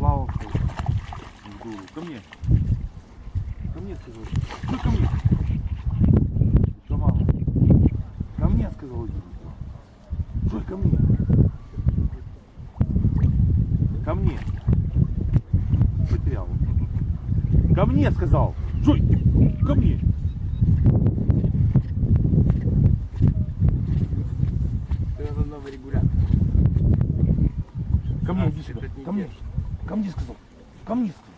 склавався. в дулу. Ко мне. Ко мне сказал. Что ко мне? Что мало? Ко мне сказал. Что ко мне? Ко мне. Потерял. Ко мне сказал. Джой, ко мне. Ко мне А, иди сюда. Ко мне. Ко мне сказал. Ко мне сказал.